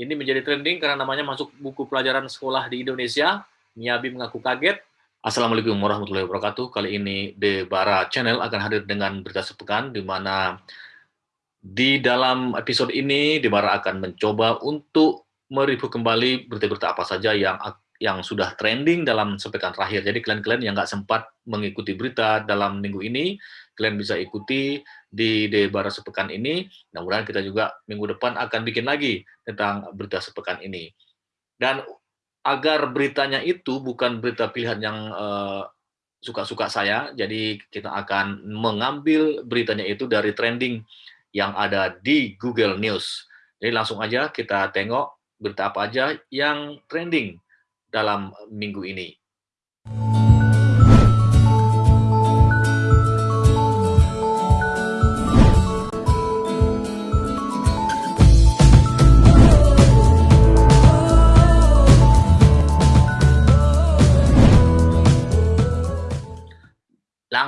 Ini menjadi trending karena namanya masuk buku pelajaran sekolah di Indonesia. Miyabi mengaku kaget. Assalamualaikum warahmatullahi wabarakatuh. Kali ini The Bara Channel akan hadir dengan berita sepekan di mana di dalam episode ini The Bara akan mencoba untuk mereview kembali berita-berita apa saja yang yang sudah trending dalam sepekan terakhir. Jadi kalian-kalian yang nggak sempat mengikuti berita dalam minggu ini, kalian bisa ikuti di Debara sepekan ini. Mudah-mudahan kita juga minggu depan akan bikin lagi tentang berita sepekan ini. Dan agar beritanya itu bukan berita pilihan yang eh, suka-suka uh, saya, jadi kita akan mengambil beritanya itu dari trending yang ada di Google News. Jadi langsung aja kita tengok berita apa aja yang trending dalam minggu ini.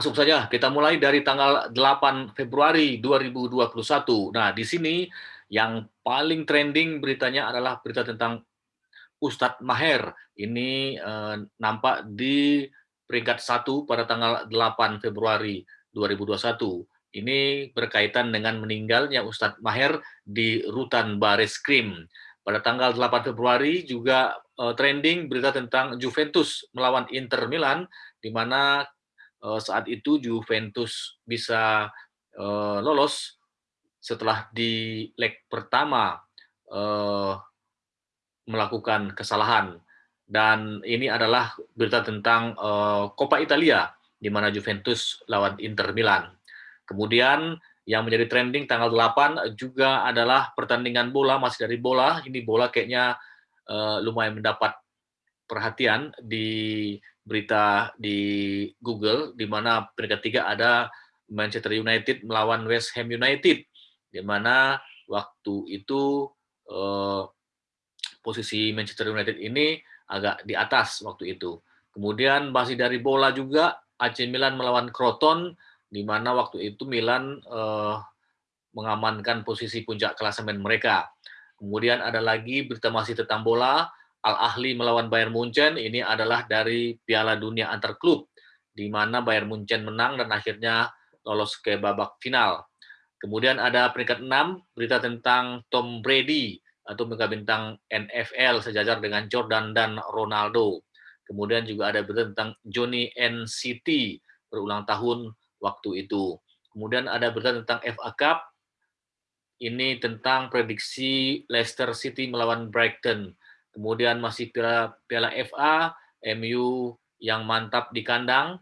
Langsung saja kita mulai dari tanggal 8 Februari 2021. Nah, di sini yang paling trending beritanya adalah berita tentang Ustadz Maher ini eh, nampak di peringkat satu pada tanggal 8 Februari 2021. Ini berkaitan dengan meninggalnya Ustadz Maher di Rutan Baris Krim. Pada tanggal 8 Februari juga eh, trending berita tentang Juventus melawan Inter Milan, di mana saat itu Juventus bisa eh, lolos setelah di leg pertama eh, melakukan kesalahan. Dan ini adalah berita tentang Coppa Italia, di mana Juventus lawan Inter Milan. Kemudian yang menjadi trending tanggal 8 juga adalah pertandingan bola, masih dari bola. Ini bola kayaknya lumayan mendapat perhatian di berita di Google, di mana peringkat tiga ada Manchester United melawan West Ham United, di mana waktu itu uh, posisi Manchester United ini agak di atas waktu itu. Kemudian masih dari bola juga AC Milan melawan Croton di mana waktu itu Milan eh, mengamankan posisi puncak klasemen mereka. Kemudian ada lagi berita masih tentang bola, Al Ahli melawan Bayern Munchen ini adalah dari Piala Dunia antar klub di mana Bayern Munchen menang dan akhirnya lolos ke babak final. Kemudian ada peringkat 6 berita tentang Tom Brady atau mega bintang NFL sejajar dengan Jordan dan Ronaldo. Kemudian juga ada berita tentang Johnny NCT berulang tahun waktu itu. Kemudian ada berita tentang FA Cup. Ini tentang prediksi Leicester City melawan Brighton. Kemudian masih Piala, Piala FA, MU yang mantap di kandang.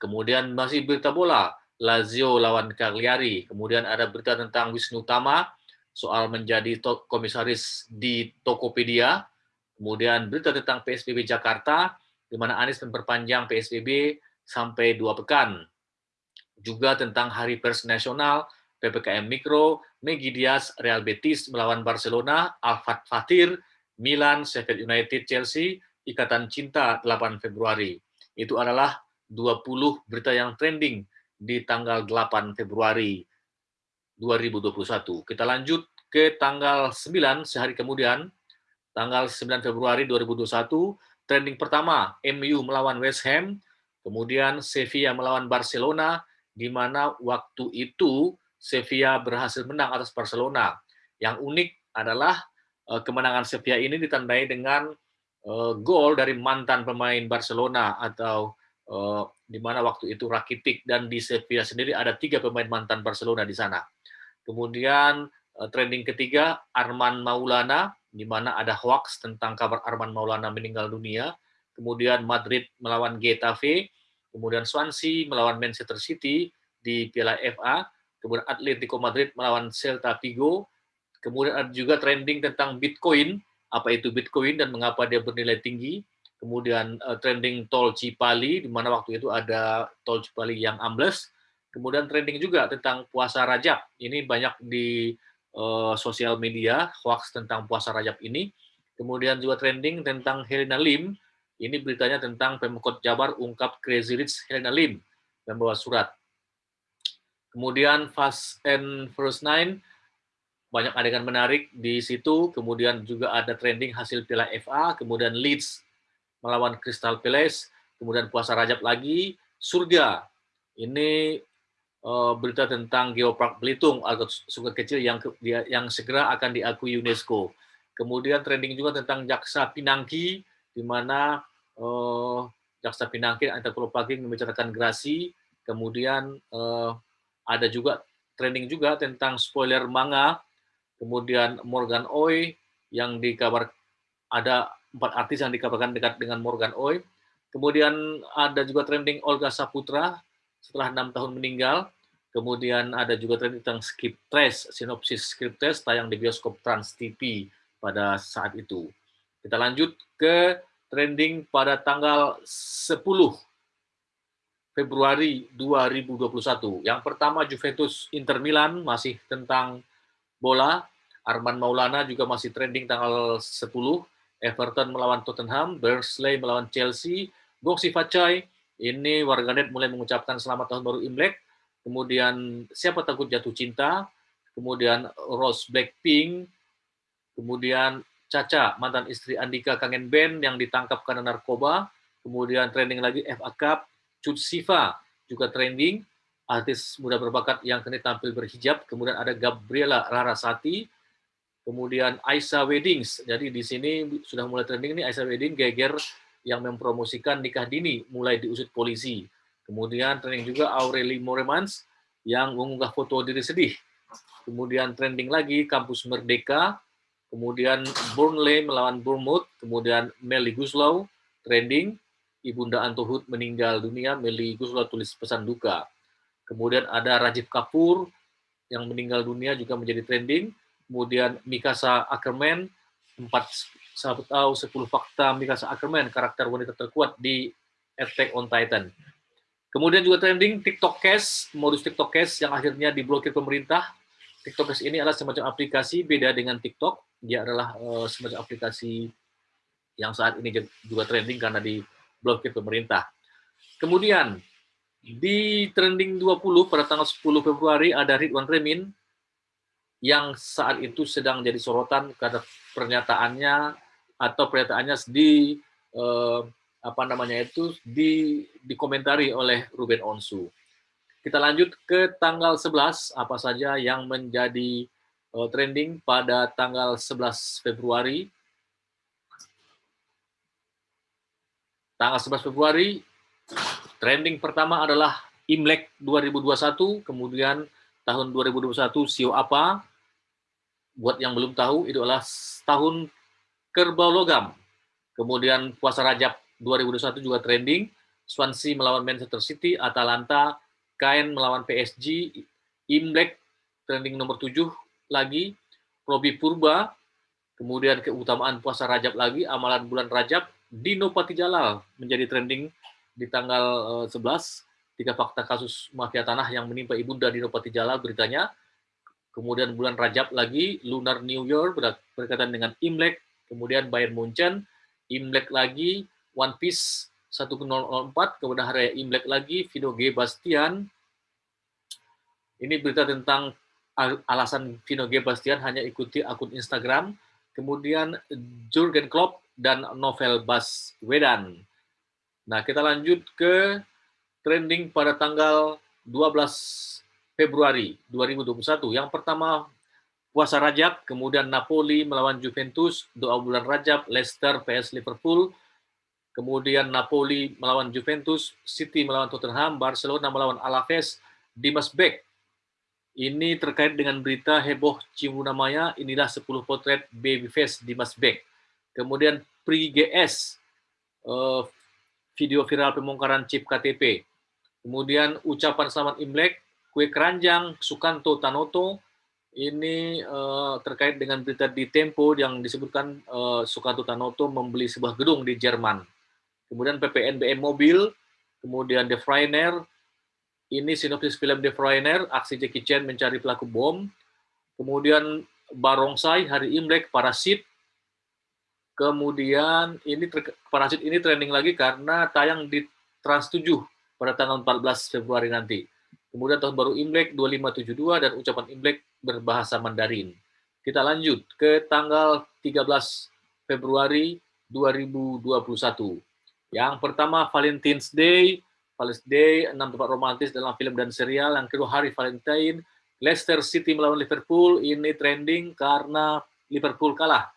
Kemudian masih berita bola, Lazio lawan Cagliari. Kemudian ada berita tentang Wisnu Tama, soal menjadi komisaris di Tokopedia, kemudian berita tentang PSBB Jakarta, di mana Anies memperpanjang PSBB sampai dua pekan. Juga tentang Hari Pers Nasional, PPKM Mikro, Megi Diaz, Real Betis melawan Barcelona, Alfat Fatir, Milan, Sheffield United, Chelsea, Ikatan Cinta 8 Februari. Itu adalah 20 berita yang trending di tanggal 8 Februari 2021. Kita lanjut ke tanggal 9 sehari kemudian, tanggal 9 Februari 2021, trending pertama MU melawan West Ham, kemudian Sevilla melawan Barcelona, di mana waktu itu Sevilla berhasil menang atas Barcelona. Yang unik adalah kemenangan Sevilla ini ditandai dengan uh, gol dari mantan pemain Barcelona atau uh, di mana waktu itu Rakitic dan di Sevilla sendiri ada tiga pemain mantan Barcelona di sana. Kemudian eh, trending ketiga Arman Maulana, di mana ada hoax tentang kabar Arman Maulana meninggal dunia. Kemudian Madrid melawan Getafe, kemudian Swansea melawan Manchester City di Piala FA, kemudian Atletico Madrid melawan Celta Vigo, kemudian ada juga trending tentang Bitcoin, apa itu Bitcoin dan mengapa dia bernilai tinggi, kemudian uh, trending tol Cipali, di mana waktu itu ada tol Cipali yang ambles, Kemudian trending juga tentang puasa Rajab. Ini banyak di uh, sosial media hoax tentang puasa Rajab ini. Kemudian juga trending tentang Helena Lim. Ini beritanya tentang Pemkot Jabar ungkap Crazy Rich Helena Lim membawa surat. Kemudian Fast and First Nine banyak adegan menarik di situ, kemudian juga ada trending hasil Piala FA, kemudian Leeds melawan Crystal Palace, kemudian puasa Rajab lagi, surga. Ini uh, berita tentang Geopark Belitung atau sungai kecil yang yang segera akan diakui UNESCO. Kemudian trending juga tentang Jaksa Pinangki, di mana uh, Jaksa Pinangki Anita Pagi membicarakan gerasi, kemudian uh, ada juga trending juga tentang spoiler manga kemudian Morgan Oi yang dikabar ada empat artis yang dikabarkan dekat dengan Morgan Oi. Kemudian ada juga trending Olga Saputra setelah enam tahun meninggal. Kemudian ada juga trending tentang Skip Trace, sinopsis Skip Trace tayang di bioskop Trans TV pada saat itu. Kita lanjut ke trending pada tanggal 10 Februari 2021. Yang pertama Juventus Inter Milan masih tentang bola. Arman Maulana juga masih trending tanggal 10. Everton melawan Tottenham, Burnley melawan Chelsea, Goksi Facai, ini warganet mulai mengucapkan selamat tahun baru Imlek, kemudian siapa takut jatuh cinta, kemudian Rose Blackpink, kemudian Caca, mantan istri Andika Kangen Band yang ditangkap karena narkoba, kemudian trending lagi FA Cup, Cut Siva juga trending, artis muda berbakat yang kini tampil berhijab, kemudian ada Gabriela Larasati, kemudian Aisyah Weddings, jadi di sini sudah mulai trending nih Aisyah Wedding geger yang mempromosikan nikah dini mulai diusut polisi. Kemudian trending juga Aureli Moremans yang mengunggah foto diri sedih. Kemudian trending lagi Kampus Merdeka, kemudian Burnley melawan Bournemouth, kemudian Meli Guslau trending, Ibunda Antohut meninggal dunia, Meli Guslau tulis pesan duka. Kemudian ada Rajiv Kapoor yang meninggal dunia juga menjadi trending. Kemudian Mikasa Ackerman, 4 sahabat tahu 10 fakta Mikasa Ackerman, karakter wanita terkuat di Attack on Titan. Kemudian juga trending TikTok Cash, modus TikTok Cash yang akhirnya diblokir pemerintah. TikTok Cash ini adalah semacam aplikasi beda dengan TikTok. Dia adalah uh, semacam aplikasi yang saat ini juga trending karena diblokir pemerintah. Kemudian di trending 20 pada tanggal 10 Februari ada Ridwan Remin yang saat itu sedang jadi sorotan karena pernyataannya atau pernyataannya di eh, apa namanya itu di dikomentari oleh Ruben Onsu. Kita lanjut ke tanggal 11 apa saja yang menjadi eh, trending pada tanggal 11 Februari. Tanggal 11 Februari Trending pertama adalah Imlek 2021, kemudian tahun 2021 sio apa? Buat yang belum tahu, itu adalah tahun kerbau logam. Kemudian puasa Rajab 2021 juga trending, Swansea melawan Manchester City, Atalanta, Kain melawan PSG, Imlek trending nomor 7 lagi, Robi Purba, kemudian keutamaan puasa Rajab lagi, amalan bulan Rajab, Dino Patijalal menjadi trending di tanggal 11 eh, tiga fakta kasus mafia tanah yang menimpa ibunda Nopati Jala beritanya. Kemudian bulan Rajab lagi Lunar New Year berkaitan dengan Imlek, kemudian Bayern Munchen, Imlek lagi One Piece 1004, kemudian hari Imlek lagi Vino G Bastian. Ini berita tentang alasan Vino G Bastian hanya ikuti akun Instagram. Kemudian Jurgen Klopp dan Novel Baswedan. Nah, kita lanjut ke trending pada tanggal 12 Februari 2021. Yang pertama, puasa Rajab, kemudian Napoli melawan Juventus, doa bulan Rajab, Leicester PS Liverpool, kemudian Napoli melawan Juventus, City melawan Tottenham, Barcelona melawan Alaves, Dimas Beck. Ini terkait dengan berita heboh Cimuna Maya, inilah 10 potret babyface Dimas Beck. Kemudian Pri GS, uh, video viral pembongkaran chip KTP. Kemudian ucapan selamat Imlek, kue keranjang, Sukanto Tanoto, ini uh, terkait dengan berita di Tempo yang disebutkan uh, Sukanto Tanoto membeli sebuah gedung di Jerman. Kemudian PPNBM Mobil, kemudian The Freiner, ini sinopsis film The Freiner, aksi Jackie Chan mencari pelaku bom. Kemudian Barongsai, Hari Imlek, Parasit, Kemudian ini Parasit ini trending lagi karena tayang di Trans 7 pada tanggal 14 Februari nanti. Kemudian tahun baru Imlek 2572 dan ucapan Imlek berbahasa Mandarin. kita lanjut ke tanggal 13 Februari 2021. Yang pertama Valentine's Day, Valentine's Day, enam tempat romantis dalam film dan serial. Yang kedua hari Valentine, Leicester City melawan Liverpool, ini trending karena Liverpool kalah.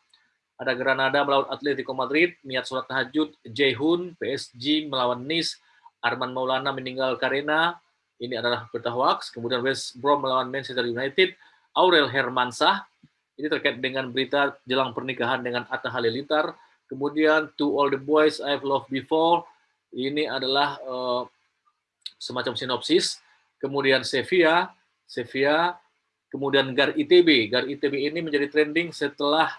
Ada Granada melawan Atletico Madrid, niat sholat tahajud, Jaehoon, PSG melawan Nice, Arman Maulana meninggal karena ini adalah berita hoax. Kemudian West Brom melawan Manchester United, Aurel Hermansah, ini terkait dengan berita jelang pernikahan dengan Atta Halilintar, Kemudian To All the Boys I've Loved Before, ini adalah uh, semacam sinopsis. Kemudian Sevilla, Sevilla, kemudian Gar ITB. Gar ITB ini menjadi trending setelah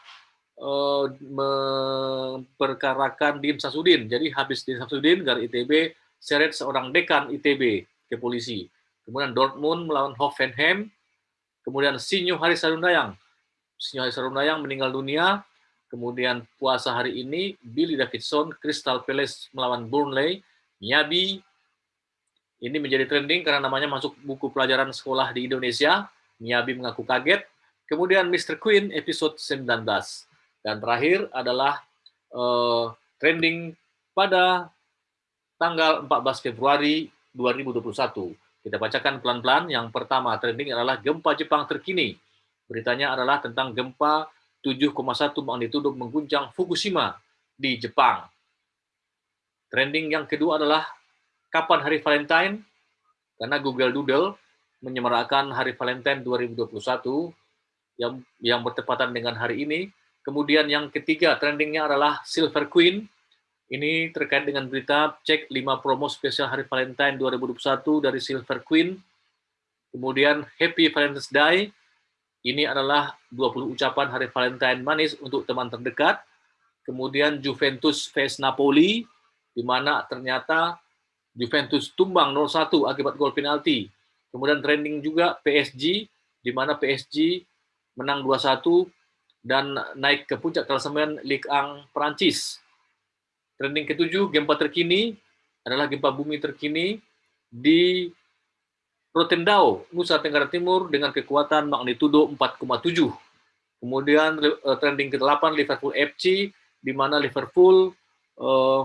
uh, memperkarakan Dim Sasudin. Jadi habis Dim Sasudin, Gar ITB seret seorang dekan ITB ke polisi. Kemudian Dortmund melawan Hoffenheim. Kemudian Sinyo Hari Sarundayang. Sinyo Hari Sarundayang meninggal dunia Kemudian puasa hari ini, Billy Davidson, Crystal Palace melawan Burnley, Miyabi, ini menjadi trending karena namanya masuk buku pelajaran sekolah di Indonesia. Miyabi mengaku kaget. Kemudian Mr. Queen episode 19. Dan terakhir adalah uh, trending pada tanggal 14 Februari 2021. Kita bacakan pelan-pelan. Yang pertama trending adalah gempa Jepang terkini. Beritanya adalah tentang gempa 7,1 magnitudo mengguncang Fukushima di Jepang. Trending yang kedua adalah kapan hari Valentine? Karena Google Doodle menyemarakan hari Valentine 2021 yang yang bertepatan dengan hari ini. Kemudian yang ketiga trendingnya adalah Silver Queen. Ini terkait dengan berita cek 5 promo spesial hari Valentine 2021 dari Silver Queen. Kemudian Happy Valentine's Day ini adalah 20 ucapan hari Valentine manis untuk teman terdekat. Kemudian Juventus vs Napoli, di mana ternyata Juventus tumbang 0-1 akibat gol penalti. Kemudian trending juga PSG, di mana PSG menang 2-1 dan naik ke puncak klasemen Ligue 1 Prancis. Trending ketujuh, gempa terkini adalah gempa bumi terkini di Rotendao, Nusa Tenggara Timur dengan kekuatan magnitudo 4,7. Kemudian uh, trending ke-8 Liverpool FC di mana Liverpool uh,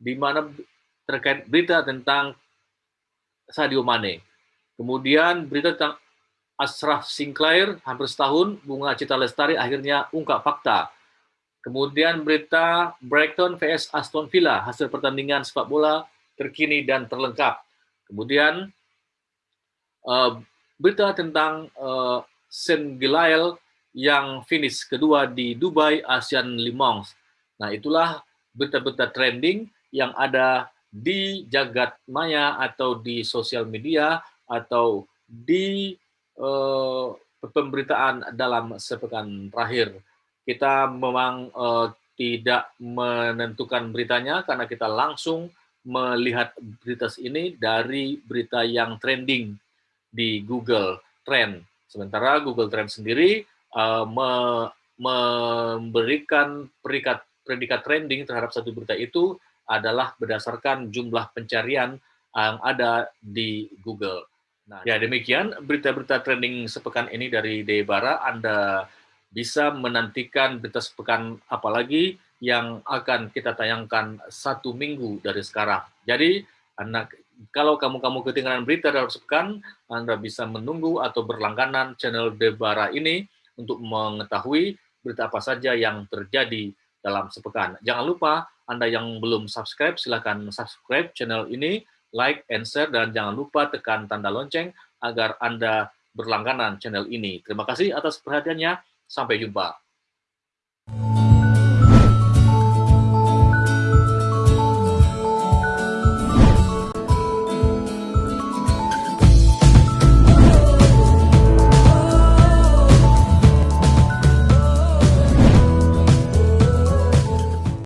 di mana terkait berita tentang Sadio Mane. Kemudian berita tentang Ashraf Sinclair hampir setahun bunga cita lestari akhirnya ungkap fakta. Kemudian berita Brighton vs Aston Villa hasil pertandingan sepak bola terkini dan terlengkap. Kemudian uh, berita tentang uh, Saint Gilael yang finish kedua di Dubai Asian Le Mans. Nah, itulah berita-berita trending yang ada di jagat maya atau di sosial media atau di uh, pemberitaan dalam sepekan terakhir. Kita memang uh, tidak menentukan beritanya karena kita langsung melihat berita ini dari berita yang trending di Google Trend. Sementara Google Trend sendiri uh, me memberikan perikat, predikat trending terhadap satu berita itu adalah berdasarkan jumlah pencarian yang ada di Google. Nah, ya demikian berita-berita trending sepekan ini dari Debara. Anda bisa menantikan berita sepekan apalagi yang akan kita tayangkan satu minggu dari sekarang. Jadi, anak kalau kamu-kamu ketinggalan berita dalam sepekan, Anda bisa menunggu atau berlangganan channel Debara ini untuk mengetahui berita apa saja yang terjadi dalam sepekan. Jangan lupa, Anda yang belum subscribe, silakan subscribe channel ini, like and share, dan jangan lupa tekan tanda lonceng agar Anda berlangganan channel ini. Terima kasih atas perhatiannya. Sampai jumpa.